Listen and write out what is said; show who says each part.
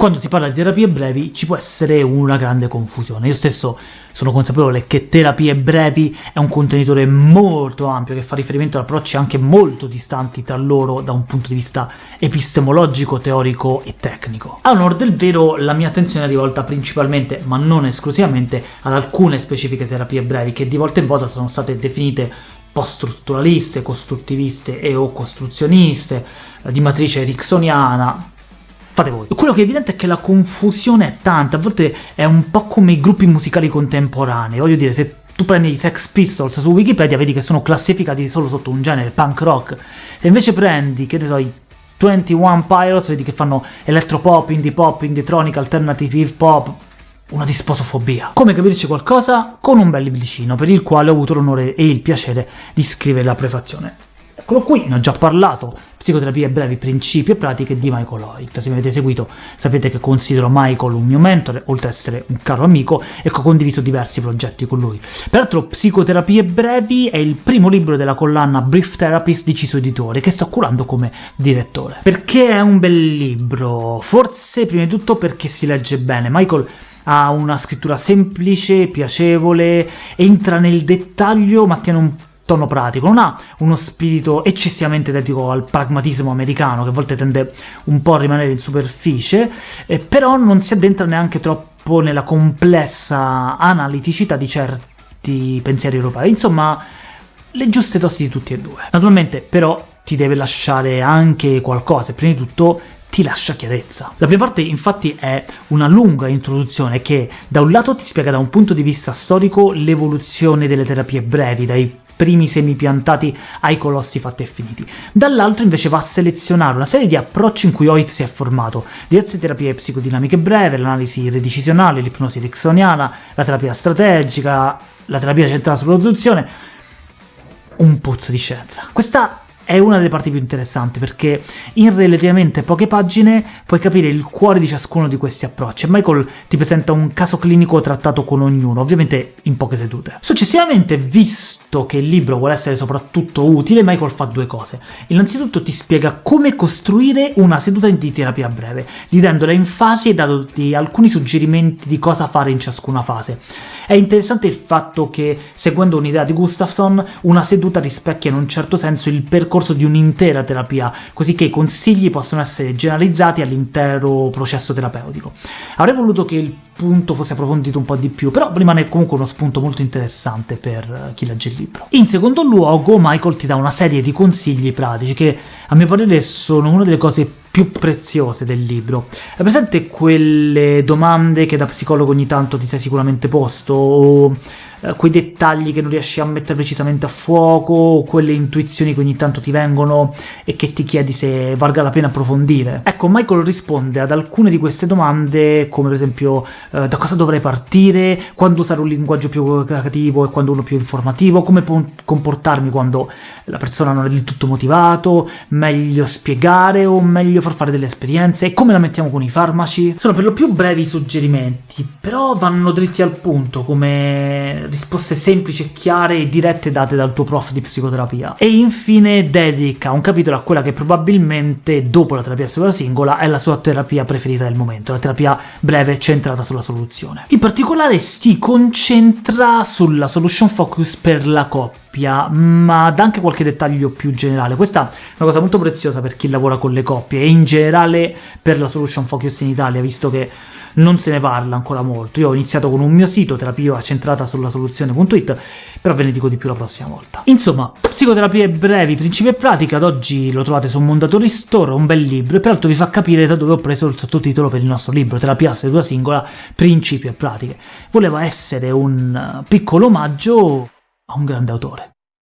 Speaker 1: quando si parla di terapie brevi ci può essere una grande confusione. Io stesso sono consapevole che terapie brevi è un contenitore molto ampio, che fa riferimento ad approcci anche molto distanti tra loro da un punto di vista epistemologico, teorico e tecnico. A onor del vero, la mia attenzione è rivolta principalmente, ma non esclusivamente, ad alcune specifiche terapie brevi, che di volta in volta sono state definite post-strutturaliste, costruttiviste e o costruzioniste, di matrice ericksoniana, fate voi. Quello che è evidente è che la confusione è tanta, a volte è un po' come i gruppi musicali contemporanei, voglio dire, se tu prendi i Sex Pistols su Wikipedia vedi che sono classificati solo sotto un genere, punk rock, se invece prendi, che ne so, i 21 Pilots, vedi che fanno electropop, indie pop, indie tronic, alternative hip hop, una disposofobia. Come capirci qualcosa? Con un bel libricino, per il quale ho avuto l'onore e il piacere di scrivere la prefazione. Eccolo qui, ne ho già parlato, Psicoterapie brevi, principi e pratiche di Michael Hoyt. Se mi avete seguito sapete che considero Michael un mio mentore, oltre ad essere un caro amico, e che ho condiviso diversi progetti con lui. Peraltro Psicoterapie brevi è il primo libro della collana Brief Therapist di Ciso Editore, che sto curando come direttore. Perché è un bel libro? Forse prima di tutto perché si legge bene. Michael ha una scrittura semplice, piacevole, entra nel dettaglio ma tiene un tono pratico, non ha uno spirito eccessivamente dedico al pragmatismo americano, che a volte tende un po' a rimanere in superficie, eh, però non si addentra neanche troppo nella complessa analiticità di certi pensieri europei, insomma le giuste dosi di tutti e due. Naturalmente però ti deve lasciare anche qualcosa, prima di tutto ti lascia chiarezza. La prima parte infatti è una lunga introduzione che da un lato ti spiega da un punto di vista storico l'evoluzione delle terapie brevi, dai primi semi piantati ai colossi fatti e finiti. Dall'altro invece va a selezionare una serie di approcci in cui Hoyt si è formato, diverse terapie psicodinamiche breve, l'analisi redecisionale, l'ipnosi ericksoniana, la terapia strategica, la terapia centrata sull'ozuzione, un pozzo di scienza. Questa è una delle parti più interessanti, perché in relativamente poche pagine puoi capire il cuore di ciascuno di questi approcci, e Michael ti presenta un caso clinico trattato con ognuno, ovviamente in poche sedute. Successivamente, visto che il libro vuole essere soprattutto utile, Michael fa due cose. Innanzitutto ti spiega come costruire una seduta di terapia breve, dividendola in fasi e dandoti alcuni suggerimenti di cosa fare in ciascuna fase. È interessante il fatto che, seguendo un'idea di Gustafsson, una seduta rispecchia in un certo senso il percorso di un'intera terapia, così che i consigli possono essere generalizzati all'intero processo terapeutico. Avrei voluto che il punto fosse approfondito un po' di più, però rimane comunque uno spunto molto interessante per chi legge il libro. In secondo luogo, Michael ti dà una serie di consigli pratici che, a mio parere, sono una delle cose più preziose del libro. È presente quelle domande che da psicologo ogni tanto ti sei sicuramente posto, o eh, quei dettagli che non riesci a mettere precisamente a fuoco, quelle intuizioni che ogni tanto ti vengono e che ti chiedi se valga la pena approfondire. Ecco, Michael risponde ad alcune di queste domande, come per esempio eh, da cosa dovrei partire, quando usare un linguaggio più creativo e quando uno più informativo, come comportarmi quando la persona non è del tutto motivato, meglio spiegare o meglio far fare delle esperienze, e come la mettiamo con i farmaci. Sono per lo più brevi suggerimenti, però vanno dritti al punto, come risposte semplici chiare e dirette date dal tuo prof di psicoterapia. E infine dedica un capitolo a quella che probabilmente, dopo la terapia sola singola, è la sua terapia preferita del momento, la terapia breve centrata sulla soluzione. In particolare si concentra sulla solution focus per la coppia, ma dà anche qualche dettaglio più generale. Questa è una cosa molto preziosa per chi lavora con le coppie, e in generale per la solution focus in Italia, visto che non se ne parla ancora molto. Io ho iniziato con un mio sito, terapia centrata sulla soluzione.it, però ve ne dico di più la prossima volta. Insomma, psicoterapie brevi, principi e pratica, ad oggi lo trovate su Mondatori Store, un bel libro, e peraltro vi fa capire da dove ho preso il sottotitolo per il nostro libro, Terapia a seduta singola, principi e pratiche. Voleva essere un piccolo omaggio a un grande autore.